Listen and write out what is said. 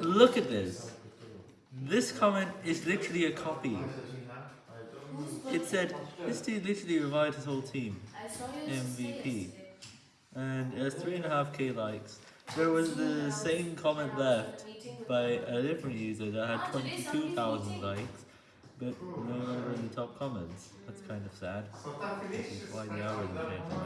Look at this. This comment is literally a copy. It said, this dude literally revived his whole team. MVP. And it has 3.5k likes. There was the same comment left by a different user that had 22,000 likes, but no longer in the top comments. That's kind of sad. Why the algorithm.